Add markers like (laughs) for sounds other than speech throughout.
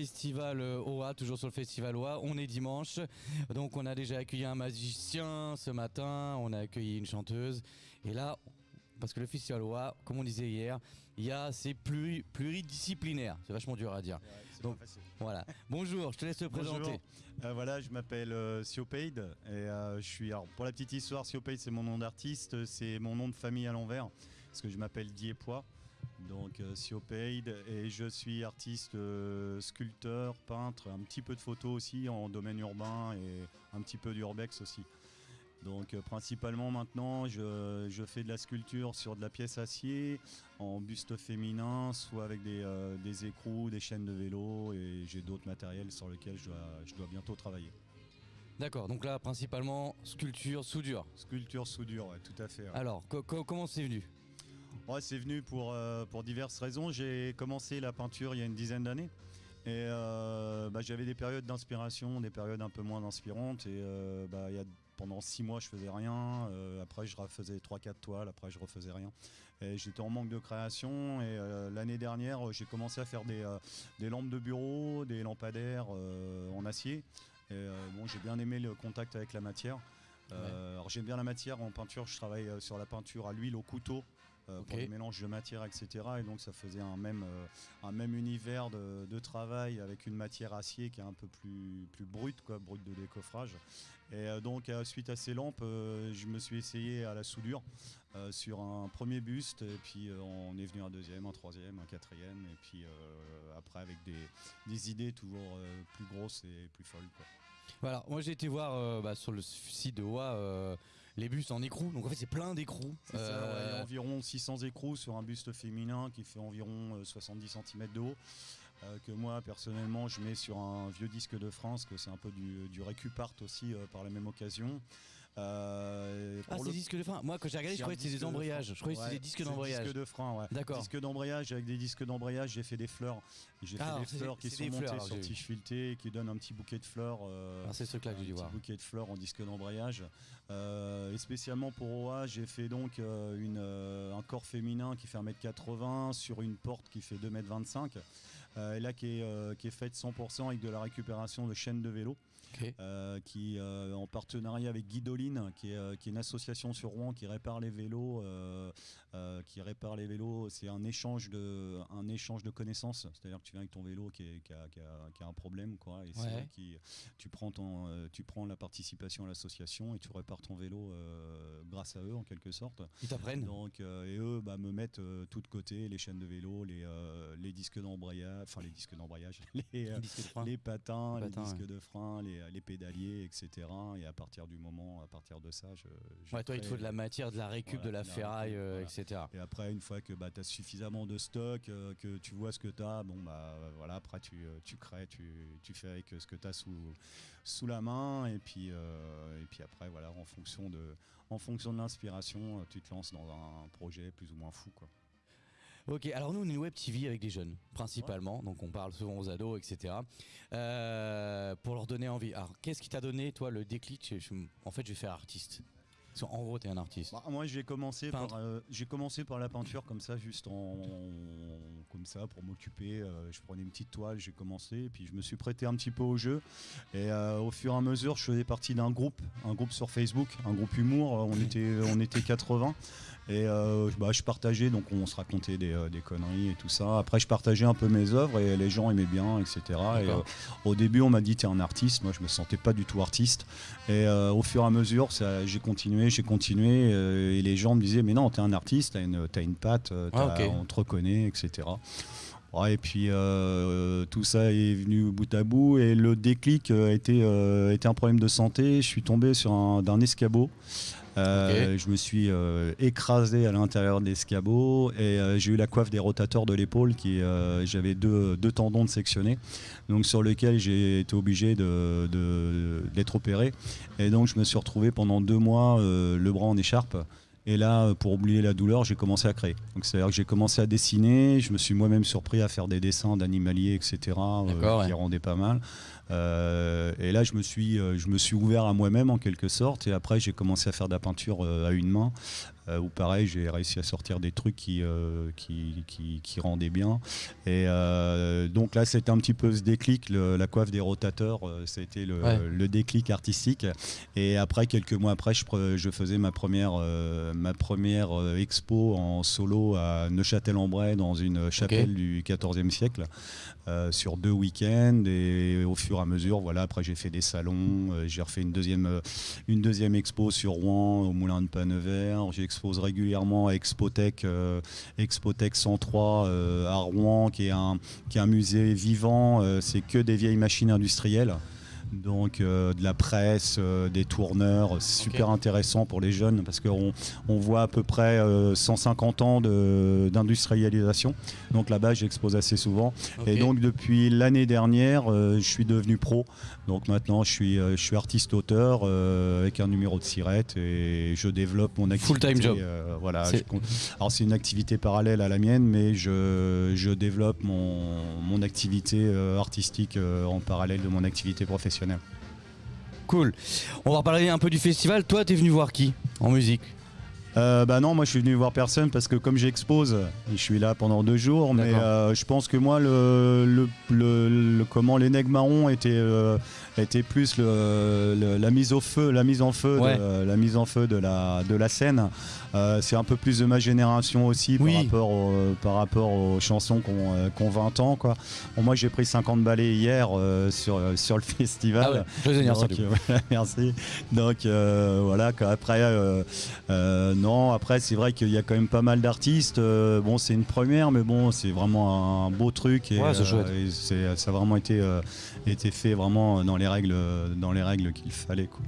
festival euh, OA, toujours sur le festival OA. On est dimanche, donc on a déjà accueilli un magicien ce matin, on a accueilli une chanteuse, et là, parce que le festival OA, comme on disait hier, il y a c'est pluri- pluridisciplinaire, c'est vachement dur à dire. Donc voilà. Bonjour, je te laisse te présenter. Euh, voilà, je m'appelle euh, Siopaid et euh, je suis. Alors, pour la petite histoire, Siopaid c'est mon nom d'artiste, c'est mon nom de famille à l'envers parce que je m'appelle Diepois. Donc euh, Siopaid et je suis artiste, euh, sculpteur, peintre, un petit peu de photo aussi en domaine urbain et un petit peu d'urbex aussi. Donc euh, principalement maintenant je, je fais de la sculpture sur de la pièce acier en buste féminin, soit avec des, euh, des écrous, des chaînes de vélo et j'ai d'autres matériels sur lesquels je dois, je dois bientôt travailler. D'accord, donc là, principalement sculpture, soudure. Sculpture soudure, ouais, tout à fait. ouais. Alors, co- co- comment c'est venu? Ouais, c'est venu pour, euh, pour diverses raisons. J'ai commencé la peinture il y a une dizaine d'années. Et euh, bah, j'avais des périodes d'inspiration, des périodes un peu moins inspirantes. Et euh, bah, y a, pendant six mois, je faisais rien. Après, je refaisais 3-4 toiles. Après, je refaisais rien. Et j'étais en manque de création. Et l'année dernière, j'ai commencé à faire des, des lampes de bureau, des lampadaires en acier. Et bon, j'ai bien aimé le contact avec la matière. Alors j'aime bien la matière en peinture, je travaille sur la peinture à l'huile, au couteau, euh, pour les mélanges de matière, etc. Et donc ça faisait un même, euh, un même univers de, de travail avec une matière acier qui est un peu plus, plus brute, quoi, brute de décoffrage. Et euh, donc suite à ces lampes, je me suis essayé à la soudure sur un premier buste, et puis on est venu un deuxième, un troisième, un quatrième, et puis après avec des, des idées toujours plus grosses et plus folles. Quoi. Voilà, moi j'ai été voir bah, sur le site de OA euh, les bustes en écrou. Donc en fait, c'est plein d'écrous. Il y a Euh, environ 600 écrous sur un buste féminin qui fait environ euh, 70 cm de haut. euh, que moi personnellement je mets sur un vieux disque de France, que c'est un peu du, du récupart aussi euh, par la même occasion. Euh, Ah, c'est le- disques de frein. Moi, quand j'ai regardé, je croyais un que c'était des disque de embrayages. Je croyais que c'était des disques d'embrayage. Disque de frein, ouais. D'accord. Disque d'embrayage avec des disques d'embrayage, j'ai fait des fleurs. J'ai Ah, fait alors des fleurs qui sont montées fleurs, sur tige fileté et qui donnent un petit bouquet de fleurs. euh, Ah, c'est ce que là que un petit voir. bouquet de fleurs en disque d'embrayage. Euh, et spécialement pour OA, j'ai fait donc euh, une, euh, un corps féminin qui fait 1m80 sur une porte qui fait 2m25. Euh, et là qui est, qui est faite 100% avec de la récupération de chaînes de vélo. Qui en partenariat avec Guidoline, qui est, qui est une association sur Rouen qui répare les vélos, qui répare les vélos. C'est un échange de, un échange de connaissances. C'est-à-dire que tu viens avec ton vélo qui, est- qui a, qui a- qui a un problème, quoi. Et Ouais. qui, tu prends ton, tu prends la participation à l'association et tu répares ton vélo euh, grâce à eux en quelque sorte. Ils t'apprennent. Donc, euh, et eux bah, me mettent euh, tout de côté les chaînes de vélo, les, les disques d'embrayage, enfin les disques d'embrayage, (laughs) les, Les disques de frein. les patins, Les disques ouais. de frein, les, les pédaliers, etc. Et à partir du moment, à partir de ça, je. je Ouais, toi, il te faut de la matière, de la récup, Voilà, de la ferraille, voilà. etc. Et après, une fois que bah, tu as suffisamment de stock, que tu vois ce que tu as, bon, bah, voilà, après tu, tu crées, tu, tu fais avec ce que tu as sous, sous la main. Et puis, euh, et puis après, voilà, en fonction de, en fonction de l'inspiration, euh, tu te lances dans un projet plus ou moins fou. Quoi. Ok, alors nous on est une web TV avec des jeunes, principalement, donc on parle souvent aux ados, etc. Euh, pour leur donner envie. Alors qu'est-ce qui t'a donné, toi, le déclic je- je- En fait, je vais faire artiste. Parce qu'en gros, t'es un artiste. Bah, moi, j'ai commencé, par, euh, j'ai commencé par la peinture comme ça, juste en, comme ça, pour m'occuper. euh, je prenais une petite toile, j'ai commencé, et puis je me suis prêté un petit peu au jeu. Et euh, au fur et à mesure, je faisais partie d'un groupe, un groupe sur Facebook, un groupe humour. On était, on était 80. Et euh, bah, je partageais, donc on se racontait des, euh, des conneries et tout ça. Après, je partageais un peu mes œuvres et les gens aimaient bien, etc. Et, euh, au début, on m'a dit t'es un artiste. Moi, je me sentais pas du tout artiste. Et au fur et à mesure, j'ai continué, j'ai continué. et les gens me disaient mais non, t'es un artiste, t'as une, t'as une patte, Ah, on te reconnaît, etc. Ouais, et puis euh, tout ça est venu bout à bout et le déclic a été, euh, était un problème de santé. Je suis tombé sur un, d'un escabeau. Euh, Je me suis euh, écrasé à l'intérieur de l'escabeau et euh, j'ai eu la coiffe des rotateurs de l'épaule qui euh, j'avais deux, deux tendons de sectionnés donc sur lequel j'ai été obligé de, de- d'être opéré. Et donc je me suis retrouvé pendant deux mois le bras en écharpe et là, pour oublier la douleur, j'ai commencé à créer. Donc c'est-à-dire que j'ai commencé à dessiner, je me suis moi-même surpris à faire des dessins d'animaliers, etc., euh, qui ouais. rendaient pas mal. Euh, et là, je me, suis, euh, je me suis ouvert à moi-même en quelque sorte, et après j'ai commencé à faire de la peinture euh, à une main. Euh, où pareil, j'ai réussi à sortir des trucs qui, euh, qui, qui, qui rendaient bien. Et euh, donc là, c'était un petit peu ce déclic, le- la coiffe des rotateurs, euh, c'était le, Ouais. le déclic artistique. Et après, quelques mois après, je, faisais ma première, euh, ma première euh, expo en solo à Neuchâtel-en-Bray dans une chapelle du XIVe siècle euh, sur deux week-ends. Et au fur et à mesure, voilà, après j'ai fait des salons, euh, j'ai refait une deuxième, euh, une deuxième expo sur Rouen au Moulin de Panevert. J'expose régulièrement à Expotech, euh, Expotech 103 euh, à Rouen, qui est un, qui est un musée vivant. euh, c'est que des vieilles machines industrielles. Donc euh, de la presse, euh, des tourneurs, c'est super intéressant pour les jeunes parce qu'on on voit à peu près euh, 150 ans de- d'industrialisation. Donc là-bas, j'expose assez souvent. Et donc depuis l'année dernière, euh, je suis devenu pro. Donc maintenant, je suis, euh, je suis artiste-auteur euh, avec un numéro de sirette et je développe mon activité. Full-time job. euh, voilà. Je alors c'est une activité parallèle à la mienne, mais je, je développe mon, mon activité euh, artistique euh, en parallèle de mon activité professionnelle. Cool. On va reparler un peu du festival. Toi, t'es venu voir qui en musique? Euh, bah non, moi je suis venu voir personne parce que comme j'expose, je suis là pendant deux jours, mais euh, je pense que moi le, le, le- le- comment les nègres marrons étaient, euh, étaient plus la mise au feu, la mise en feu, Ouais. de, la mise en feu de la de la scène. Euh, c'est un peu plus de ma génération aussi Oui. par rapport au- par rapport aux chansons qu'on qu'on 20 ans quoi. Bon, moi j'ai pris 50 balais hier sur sur le (laughs) festival. Ah ouais, Donc, (laughs) voilà, merci. Donc voilà, euh, non, après c'est vrai qu'il y a quand même pas mal d'artistes. Euh, bon, c'est une première, mais bon, c'est vraiment un beau truc et, Ouais, c'est c'est- ça a vraiment été, euh, été fait vraiment dans les règles, dans les règles qu'il fallait. Quoi.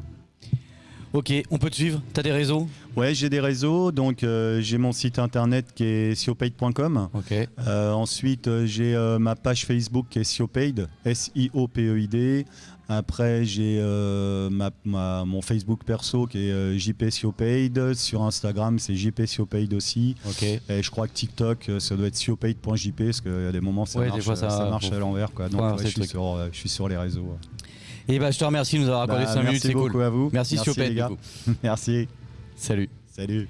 Ok, on peut te suivre? T'as des réseaux? Ouais, j'ai des réseaux, donc euh, j'ai mon site internet qui est siopaid.com. Ok. Euh, ensuite, euh, j'ai euh, ma page Facebook qui est Siopaid, S-I-O-P-E-I-D. Après, j'ai euh, ma- ma- mon Facebook perso qui est euh, JP. Sur Instagram, c'est JP aussi. Ok. Et je crois que TikTok, euh, ça doit être siopaid.jp parce qu'il y a des moments ça Ouais, marche, fois, ça- ça marche à l'envers. quoi. Donc, ouais, je, suis sur, euh, je suis sur les réseaux. Et bah, je te remercie de nous avoir accordé Bah, 5 minutes, merci beaucoup cool. à vous. Merci, merci coup. (laughs) merci. Salut. Salut.